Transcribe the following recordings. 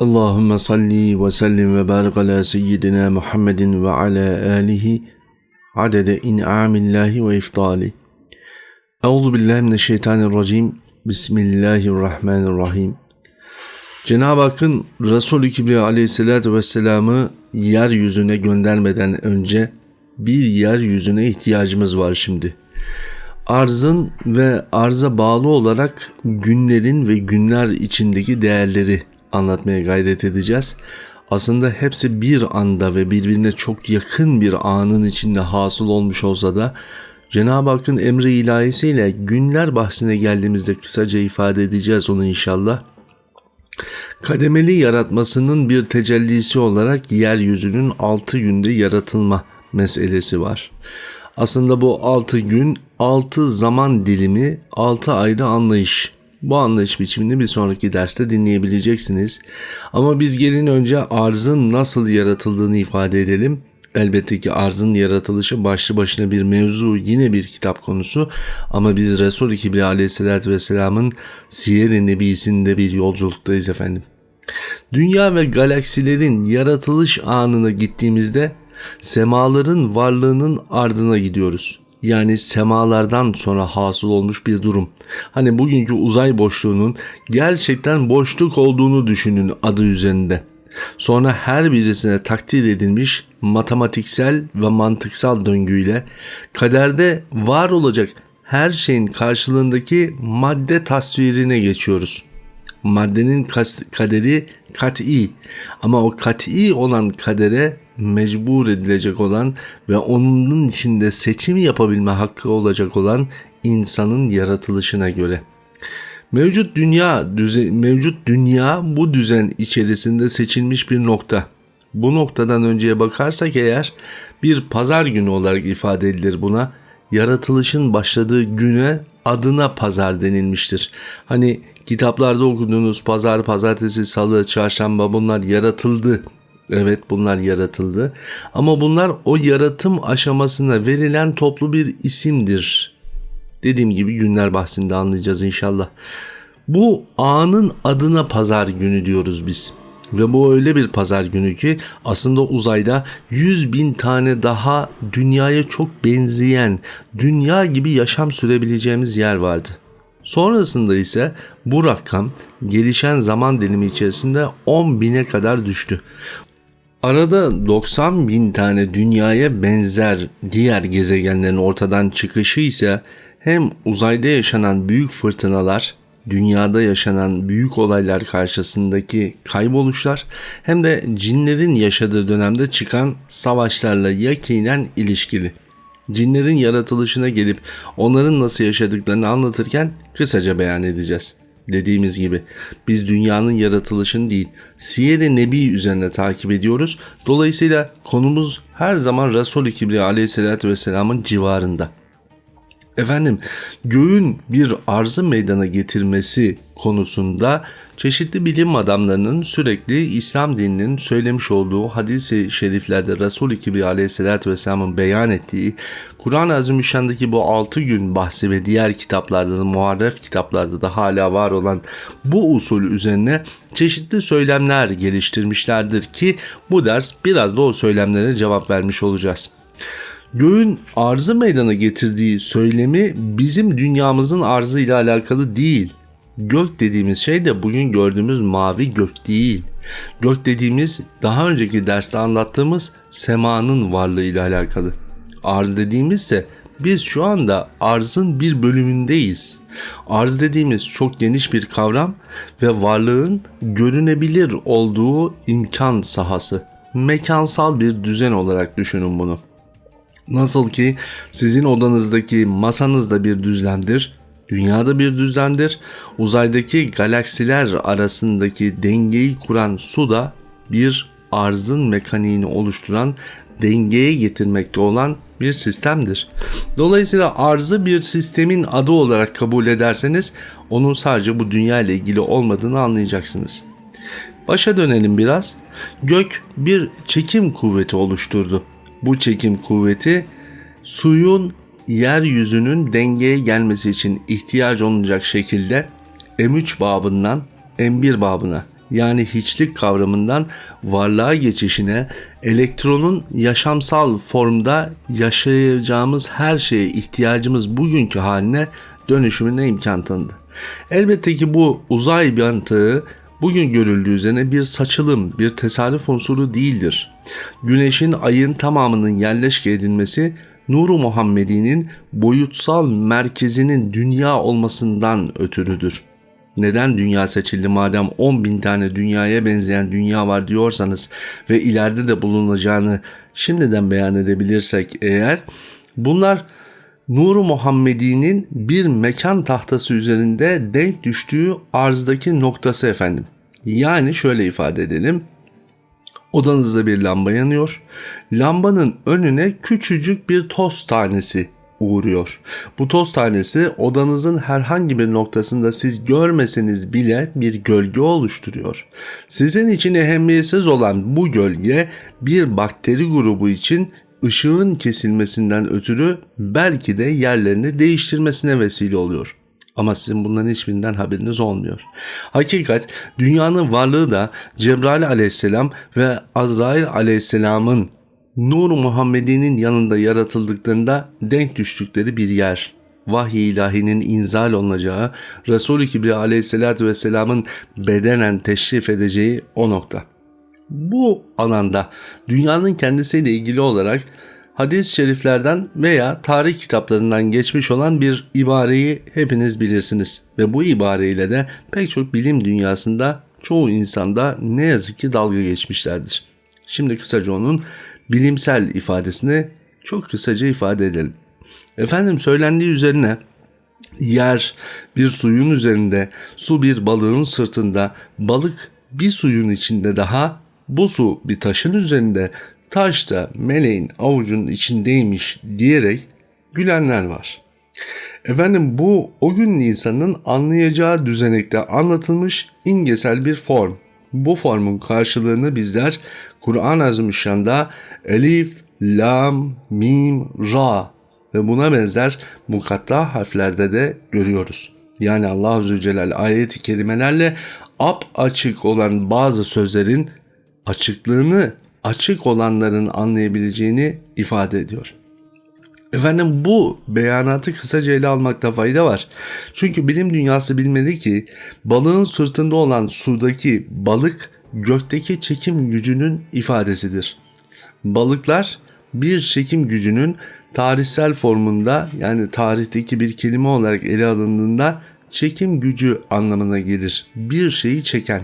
Allahümme salli ve sellim ve barik ala seyyidina Muhammedin ve ala alihi adede in'amillahi ve iftali. Euzu billahi mineşşeytanirracim. Bismillahirrahmanirrahim. Cenab-ı Hakk'ın Resulü Kibriya aleyhissalatü vesselam'ı yeryüzüne göndermeden önce bir yeryüzüne ihtiyacımız var şimdi. Arzın ve arza bağlı olarak günlerin ve günler içindeki değerleri anlatmaya gayret edeceğiz. Aslında hepsi bir anda ve birbirine çok yakın bir anın içinde hasıl olmuş olsa da Cenab-ı Hakk'ın emri ilahisiyle günler bahsine geldiğimizde kısaca ifade edeceğiz onu inşallah. Kademeli yaratmasının bir tecellisi olarak yeryüzünün altı günde yaratılma meselesi var. Aslında bu altı gün, altı zaman dilimi, altı ayrı anlayış. Bu anlayış biçimini bir sonraki derste dinleyebileceksiniz. Ama biz gelin önce arzın nasıl yaratıldığını ifade edelim. Elbette ki arzın yaratılışı başlı başına bir mevzu yine bir kitap konusu ama biz Resul-i Kibriya aleyhissalatü vesselamın Siyer-i Nebisi'nde bir yolculuktayız efendim. Dünya ve galaksilerin yaratılış anına gittiğimizde semaların varlığının ardına gidiyoruz yani semalardan sonra hasıl olmuş bir durum. Hani bugünkü uzay boşluğunun gerçekten boşluk olduğunu düşünün adı üzerinde. Sonra her vizesine takdir edilmiş matematiksel ve mantıksal döngüyle kaderde var olacak her şeyin karşılığındaki madde tasvirine geçiyoruz. Maddenin kaderi kat'i ama o kat'i olan kadere mecbur edilecek olan ve onun içinde seçim yapabilme hakkı olacak olan insanın yaratılışına göre. Mevcut dünya düzen, mevcut dünya bu düzen içerisinde seçilmiş bir nokta. Bu noktadan önceye bakarsak eğer bir pazar günü olarak ifade edilir buna. Yaratılışın başladığı güne adına pazar denilmiştir. Hani kitaplarda okuduğunuz pazar, pazartesi, salı, çarşamba bunlar yaratıldı Evet bunlar yaratıldı. Ama bunlar o yaratım aşamasına verilen toplu bir isimdir. Dediğim gibi günler bahsinde anlayacağız inşallah. Bu anın adına pazar günü diyoruz biz. Ve bu öyle bir pazar günü ki aslında uzayda 100 bin tane daha dünyaya çok benzeyen, dünya gibi yaşam sürebileceğimiz yer vardı. Sonrasında ise bu rakam gelişen zaman dilimi içerisinde 10 bine kadar düştü. Arada 90 bin tane dünyaya benzer diğer gezegenlerin ortadan çıkışı ise hem uzayda yaşanan büyük fırtınalar, dünyada yaşanan büyük olaylar karşısındaki kayboluşlar hem de cinlerin yaşadığı dönemde çıkan savaşlarla yakinen ilişkili. Cinlerin yaratılışına gelip onların nasıl yaşadıklarını anlatırken kısaca beyan edeceğiz dediğimiz gibi biz dünyanın yaratılışını değil Siyer-i Nebi üzerine takip ediyoruz. Dolayısıyla konumuz her zaman Resul-i Kibriya aleyhissalatü vesselamın civarında. Efendim göğün bir arzı meydana getirmesi konusunda çeşitli bilim adamlarının sürekli İslam dininin söylemiş olduğu hadis-i şeriflerde Resul-i Kibriya aleyhissalatü vesselamın beyan ettiği Kur'an-ı Azimüşşan'daki bu 6 gün bahsi ve diğer kitaplarda da muharref kitaplarda da hala var olan bu usul üzerine çeşitli söylemler geliştirmişlerdir ki bu ders biraz da o söylemlere cevap vermiş olacağız. Göğün arzı meydana getirdiği söylemi bizim dünyamızın arzı ile alakalı değil. Gök dediğimiz şey de bugün gördüğümüz mavi gök değil. Gök dediğimiz daha önceki derste anlattığımız semanın varlığı ile alakalı. Arz dediğimizse biz şu anda arzın bir bölümündeyiz. Arz dediğimiz çok geniş bir kavram ve varlığın görünebilir olduğu imkan sahası. Mekansal bir düzen olarak düşünün bunu. Nasıl ki sizin odanızdaki masanızda bir düzlemdir, dünyada bir düzlemdir, uzaydaki galaksiler arasındaki dengeyi kuran su da bir arzın mekaniğini oluşturan dengeye getirmekte olan bir sistemdir. Dolayısıyla arzı bir sistemin adı olarak kabul ederseniz onun sadece bu dünya ile ilgili olmadığını anlayacaksınız. Başa dönelim biraz. Gök bir çekim kuvveti oluşturdu. Bu çekim kuvveti suyun yeryüzünün dengeye gelmesi için ihtiyaç olacak şekilde M3 babından M1 babına yani hiçlik kavramından varlığa geçişine, elektronun yaşamsal formda yaşayacağımız her şeye ihtiyacımız bugünkü haline dönüşümüne imkan tanıdı. Elbette ki bu uzay mantığı bugün görüldüğü üzerine bir saçılım, bir tesadüf unsuru değildir. Güneşin ayın tamamının yerleşke edilmesi Nuru Muhammedi'nin boyutsal merkezinin dünya olmasından ötürüdür. Neden dünya seçildi madem 10 bin tane dünyaya benzeyen dünya var diyorsanız ve ileride de bulunacağını şimdiden beyan edebilirsek eğer bunlar Nuru Muhammedi'nin bir mekan tahtası üzerinde denk düştüğü arzdaki noktası efendim. Yani şöyle ifade edelim. Odanızda bir lamba yanıyor. Lambanın önüne küçücük bir toz tanesi uğruyor. Bu toz tanesi odanızın herhangi bir noktasında siz görmeseniz bile bir gölge oluşturuyor. Sizin için ehemmiyetsiz olan bu gölge bir bakteri grubu için ışığın kesilmesinden ötürü belki de yerlerini değiştirmesine vesile oluyor. Ama sizin bunların hiçbirinden haberiniz olmuyor. Hakikat dünyanın varlığı da Cebrail aleyhisselam ve Azrail aleyhisselamın Nur Muhammedi'nin yanında yaratıldıklarında denk düştükleri bir yer. Vahiy ilahinin inzal olunacağı, Resul-i Kibriya aleyhissalatü vesselamın bedenen teşrif edeceği o nokta. Bu alanda dünyanın kendisiyle ilgili olarak hadis-i şeriflerden veya tarih kitaplarından geçmiş olan bir ibareyi hepiniz bilirsiniz. Ve bu ibareyle de pek çok bilim dünyasında çoğu insanda ne yazık ki dalga geçmişlerdir. Şimdi kısaca onun bilimsel ifadesini çok kısaca ifade edelim. Efendim söylendiği üzerine yer bir suyun üzerinde, su bir balığın sırtında, balık bir suyun içinde daha, bu su bir taşın üzerinde, taş da meleğin avucunun içindeymiş diyerek gülenler var. Efendim bu o gün insanın anlayacağı düzenekte anlatılmış ingesel bir form. Bu formun karşılığını bizler Kur'an-ı Azimüşşan'da Elif, Lam, Mim, Ra ve buna benzer mukatta harflerde de görüyoruz. Yani Allah Azze Celal ayeti kelimelerle ap açık olan bazı sözlerin açıklığını açık olanların anlayabileceğini ifade ediyor. Efendim bu beyanatı kısaca ele almakta fayda var. Çünkü bilim dünyası bilmeli ki balığın sırtında olan sudaki balık gökteki çekim gücünün ifadesidir. Balıklar bir çekim gücünün tarihsel formunda yani tarihteki bir kelime olarak ele alındığında çekim gücü anlamına gelir. Bir şeyi çeken.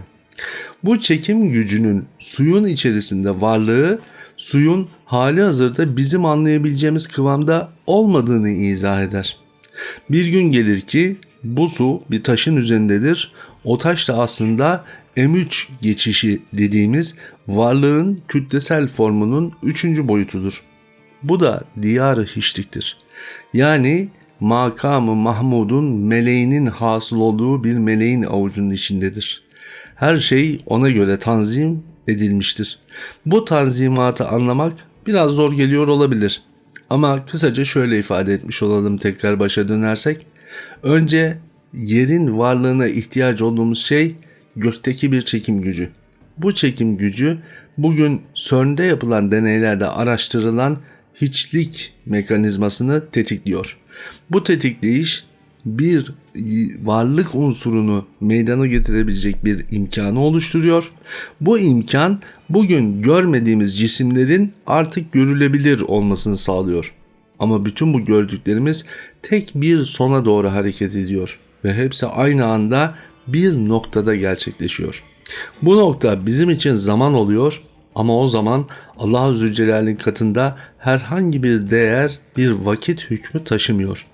Bu çekim gücünün suyun içerisinde varlığı suyun hali hazırda bizim anlayabileceğimiz kıvamda olmadığını izah eder. Bir gün gelir ki bu su bir taşın üzerindedir. O taş da aslında M3 geçişi dediğimiz varlığın kütlesel formunun üçüncü boyutudur. Bu da diyarı hiçliktir. Yani makamı Mahmud'un meleğinin hasıl olduğu bir meleğin avucunun içindedir. Her şey ona göre tanzim edilmiştir. Bu tanzimatı anlamak biraz zor geliyor olabilir. Ama kısaca şöyle ifade etmiş olalım tekrar başa dönersek. Önce yerin varlığına ihtiyaç olduğumuz şey gökteki bir çekim gücü. Bu çekim gücü bugün CERN'de yapılan deneylerde araştırılan hiçlik mekanizmasını tetikliyor. Bu tetikleyiş bir varlık unsurunu meydana getirebilecek bir imkanı oluşturuyor. Bu imkan bugün görmediğimiz cisimlerin artık görülebilir olmasını sağlıyor. Ama bütün bu gördüklerimiz tek bir sona doğru hareket ediyor ve hepsi aynı anda bir noktada gerçekleşiyor. Bu nokta bizim için zaman oluyor ama o zaman Allah Zülcelal'in katında herhangi bir değer, bir vakit hükmü taşımıyor.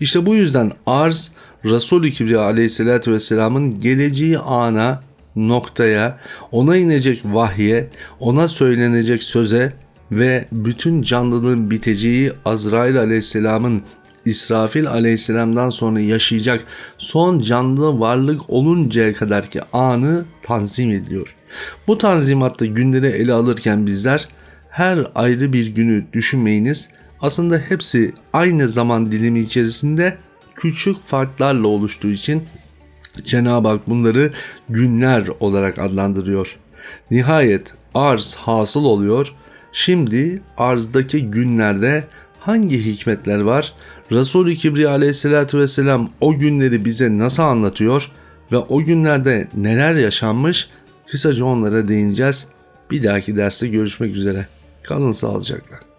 İşte bu yüzden arz Resul-i Kibriya aleyhissalatü vesselamın geleceği ana, noktaya, ona inecek vahye, ona söylenecek söze ve bütün canlılığın biteceği Azrail aleyhisselamın İsrafil aleyhisselamdan sonra yaşayacak son canlı varlık oluncaya kadar ki anı tanzim ediliyor. Bu tanzimatta günleri ele alırken bizler her ayrı bir günü düşünmeyiniz. Aslında hepsi aynı zaman dilimi içerisinde küçük farklarla oluştuğu için Cenab-ı Hak bunları günler olarak adlandırıyor. Nihayet arz hasıl oluyor. Şimdi arzdaki günlerde hangi hikmetler var? Resul-i Kibriya aleyhissalatü vesselam o günleri bize nasıl anlatıyor ve o günlerde neler yaşanmış? Kısaca onlara değineceğiz. Bir dahaki derste görüşmek üzere. Kalın sağlıcakla.